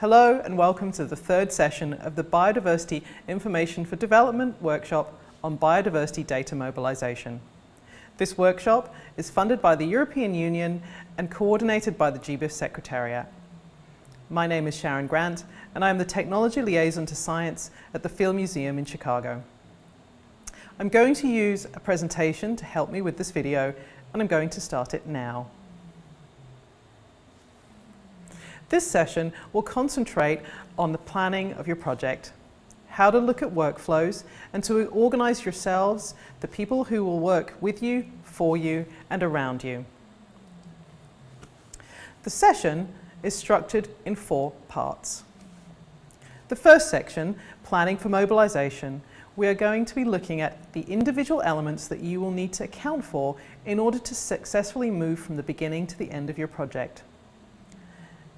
Hello and welcome to the third session of the Biodiversity Information for Development workshop on biodiversity data mobilisation. This workshop is funded by the European Union and coordinated by the GBIF Secretariat. My name is Sharon Grant and I am the Technology Liaison to Science at the Field Museum in Chicago. I'm going to use a presentation to help me with this video and I'm going to start it now. This session will concentrate on the planning of your project, how to look at workflows and to organise yourselves, the people who will work with you, for you and around you. The session is structured in four parts. The first section, Planning for Mobilisation, we are going to be looking at the individual elements that you will need to account for in order to successfully move from the beginning to the end of your project.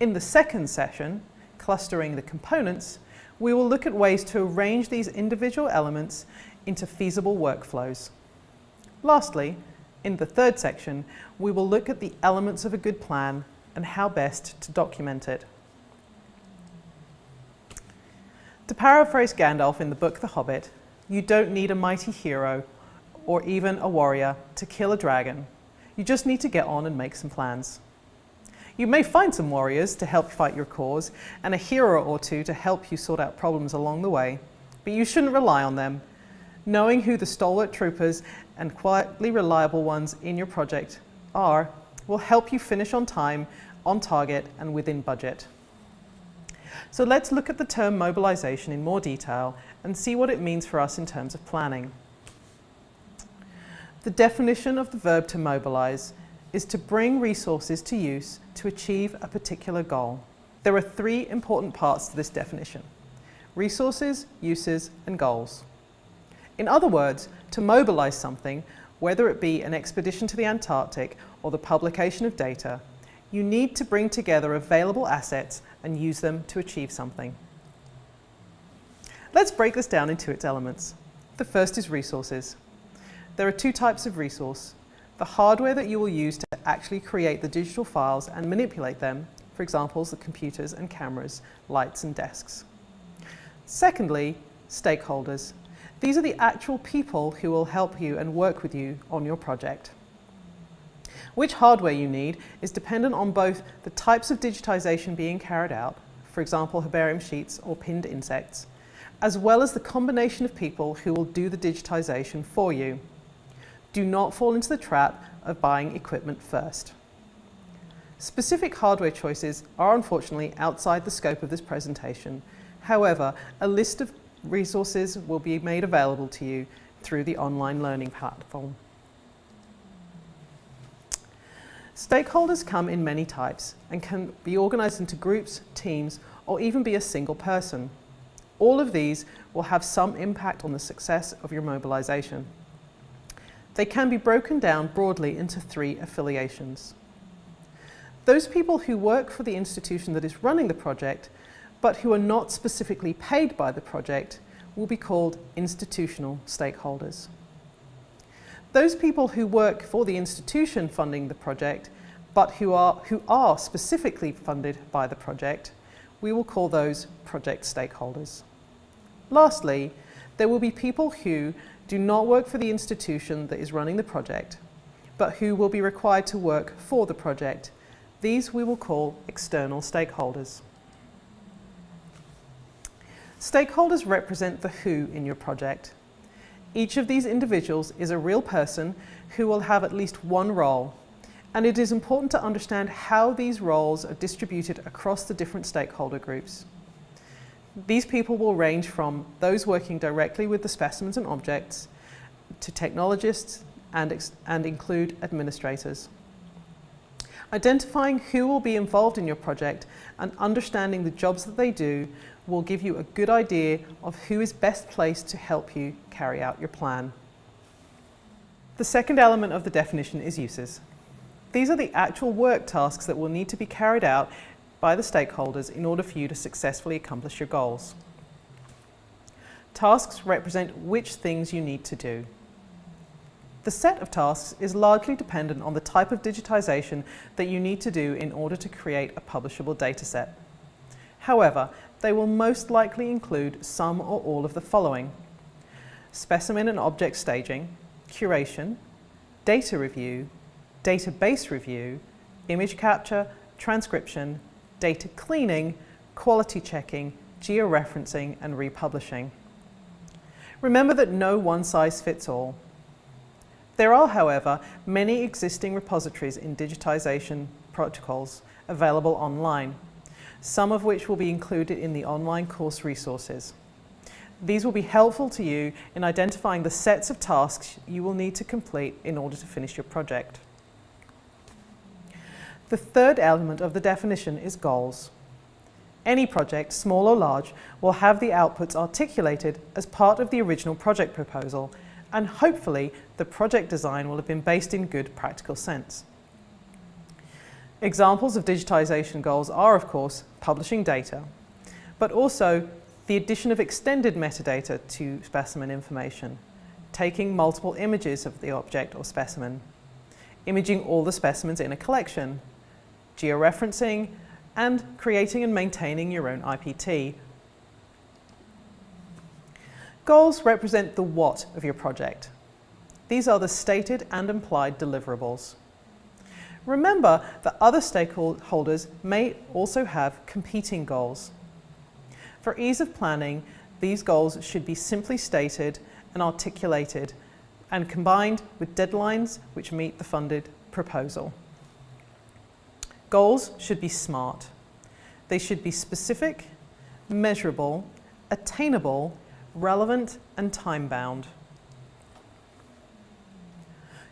In the second session, Clustering the Components, we will look at ways to arrange these individual elements into feasible workflows. Lastly, in the third section, we will look at the elements of a good plan and how best to document it. To paraphrase Gandalf in the book The Hobbit, you don't need a mighty hero or even a warrior to kill a dragon. You just need to get on and make some plans. You may find some warriors to help fight your cause and a hero or two to help you sort out problems along the way, but you shouldn't rely on them. Knowing who the stalwart troopers and quietly reliable ones in your project are will help you finish on time on target and within budget. So let's look at the term mobilisation in more detail and see what it means for us in terms of planning. The definition of the verb to mobilise is to bring resources to use to achieve a particular goal. There are three important parts to this definition. Resources, uses and goals. In other words, to mobilise something, whether it be an expedition to the Antarctic or the publication of data, you need to bring together available assets and use them to achieve something. Let's break this down into its elements. The first is resources. There are two types of resource. The hardware that you will use to actually create the digital files and manipulate them, for example, the computers and cameras, lights and desks. Secondly, stakeholders. These are the actual people who will help you and work with you on your project. Which hardware you need is dependent on both the types of digitization being carried out, for example herbarium sheets or pinned insects, as well as the combination of people who will do the digitization for you. Do not fall into the trap of buying equipment first. Specific hardware choices are unfortunately outside the scope of this presentation. However, a list of resources will be made available to you through the online learning platform. Stakeholders come in many types and can be organised into groups, teams or even be a single person. All of these will have some impact on the success of your mobilisation. They can be broken down broadly into three affiliations. Those people who work for the institution that is running the project but who are not specifically paid by the project will be called institutional stakeholders. Those people who work for the institution funding the project, but who are, who are specifically funded by the project, we will call those project stakeholders. Lastly, there will be people who do not work for the institution that is running the project, but who will be required to work for the project. These we will call external stakeholders. Stakeholders represent the who in your project. Each of these individuals is a real person who will have at least one role and it is important to understand how these roles are distributed across the different stakeholder groups. These people will range from those working directly with the specimens and objects to technologists and, and include administrators. Identifying who will be involved in your project and understanding the jobs that they do will give you a good idea of who is best placed to help you carry out your plan. The second element of the definition is uses. These are the actual work tasks that will need to be carried out by the stakeholders in order for you to successfully accomplish your goals. Tasks represent which things you need to do. The set of tasks is largely dependent on the type of digitization that you need to do in order to create a publishable dataset. However, they will most likely include some or all of the following. Specimen and object staging, curation, data review, database review, image capture, transcription, data cleaning, quality checking, georeferencing and republishing. Remember that no one size fits all. There are, however, many existing repositories in digitization protocols available online, some of which will be included in the online course resources. These will be helpful to you in identifying the sets of tasks you will need to complete in order to finish your project. The third element of the definition is goals. Any project, small or large, will have the outputs articulated as part of the original project proposal and hopefully the project design will have been based in good practical sense. Examples of digitisation goals are, of course, publishing data, but also the addition of extended metadata to specimen information, taking multiple images of the object or specimen, imaging all the specimens in a collection, georeferencing, and creating and maintaining your own IPT. Goals represent the what of your project. These are the stated and implied deliverables. Remember that other stakeholders may also have competing goals. For ease of planning, these goals should be simply stated and articulated and combined with deadlines which meet the funded proposal. Goals should be SMART. They should be specific, measurable, attainable, relevant and time-bound.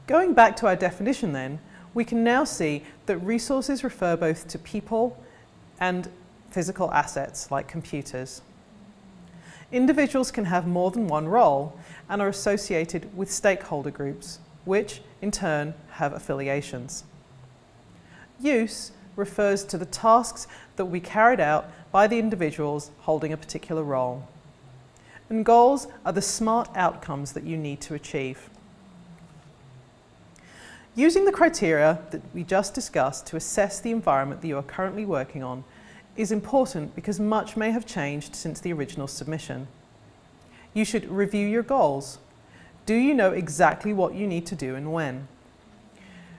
Going back to our definition then, we can now see that resources refer both to people and physical assets like computers. Individuals can have more than one role and are associated with stakeholder groups, which in turn have affiliations. Use refers to the tasks that we carried out by the individuals holding a particular role. And goals are the smart outcomes that you need to achieve. Using the criteria that we just discussed to assess the environment that you are currently working on is important because much may have changed since the original submission. You should review your goals. Do you know exactly what you need to do and when?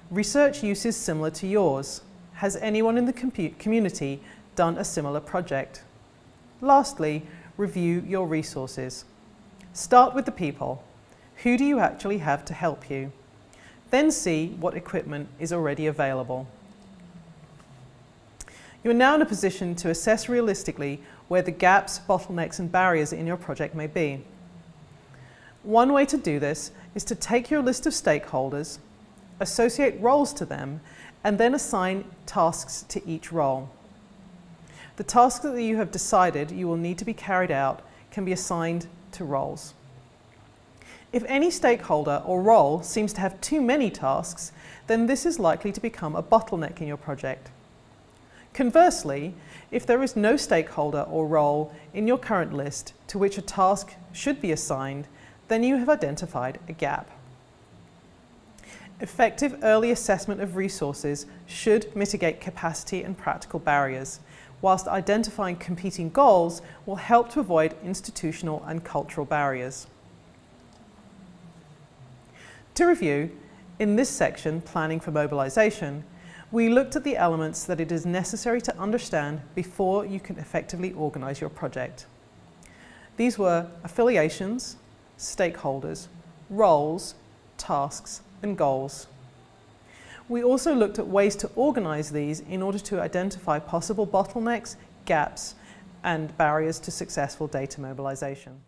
Research use is similar to yours. Has anyone in the community done a similar project? Lastly, review your resources. Start with the people. Who do you actually have to help you? Then see what equipment is already available. You are now in a position to assess realistically where the gaps, bottlenecks and barriers in your project may be. One way to do this is to take your list of stakeholders, associate roles to them, and then assign tasks to each role. The tasks that you have decided you will need to be carried out can be assigned to roles. If any stakeholder or role seems to have too many tasks, then this is likely to become a bottleneck in your project. Conversely, if there is no stakeholder or role in your current list to which a task should be assigned, then you have identified a gap. Effective early assessment of resources should mitigate capacity and practical barriers, whilst identifying competing goals will help to avoid institutional and cultural barriers. To review, in this section, Planning for Mobilisation, we looked at the elements that it is necessary to understand before you can effectively organise your project. These were affiliations, stakeholders, roles, tasks and goals. We also looked at ways to organise these in order to identify possible bottlenecks, gaps and barriers to successful data mobilisation.